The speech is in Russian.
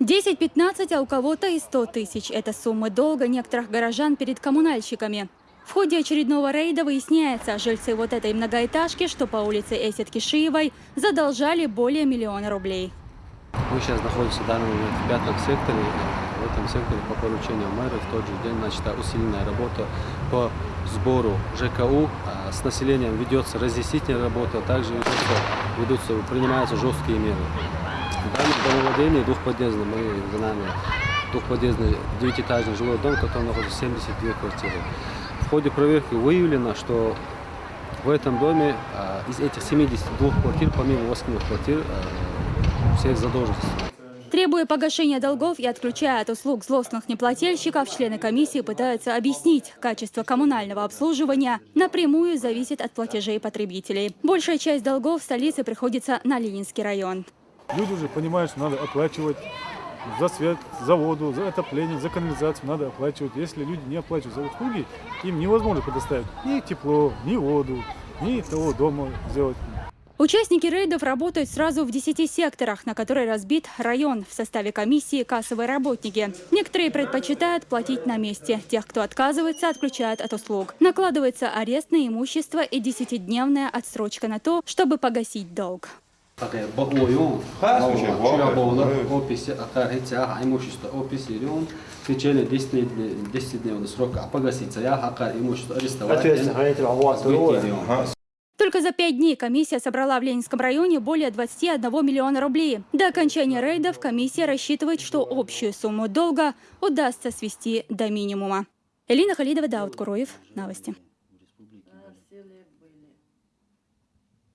10-15, а у кого-то и 100 тысяч – это суммы долга некоторых горожан перед коммунальщиками. В ходе очередного рейда выясняется, жильцы вот этой многоэтажки, что по улице Эсет Кишиевой, задолжали более миллиона рублей. Мы сейчас находимся в данный момент в пятом секторе. В этом секторе по поручению мэра в тот же день начата усиленная работа по сбору ЖКУ. А С населением ведется разъяснительная работа, также ведутся, ведутся, принимаются жесткие меры. В данном домовладении двухподъездный, мы за нами двухподъездный девятиэтажный жилой дом, в котором находится 72 квартиры. В ходе проверки выявлено, что в этом доме а, из этих 72 квартир, помимо 8 квартир, а, всех задолженностей. Требуя погашения долгов и отключая от услуг злостных неплательщиков, члены комиссии пытаются объяснить, качество коммунального обслуживания напрямую зависит от платежей потребителей. Большая часть долгов в столице приходится на Ленинский район. Люди уже понимают, что надо оплачивать за свет, за воду, за отопление, за канализацию надо оплачивать. Если люди не оплачивают за услуги, им невозможно предоставить ни тепло, ни воду, ни того дома сделать. Участники рейдов работают сразу в 10 секторах, на которые разбит район. В составе комиссии кассовые работники. Некоторые предпочитают платить на месте. Тех, кто отказывается, отключают от услуг. Накладывается арест на имущество и 10-дневная отсрочка на то, чтобы погасить долг. Такая боюн, чуя боула, описи, акар имущество, описи рюн, в течение 10-дневного срока погаситься. Я хакар имущество арестовать. Только за пять дней комиссия собрала в Ленинском районе более 21 миллиона рублей. До окончания рейдов комиссия рассчитывает, что общую сумму долга удастся свести до минимума. Элина Халидова, Дауд Куроев. Новости.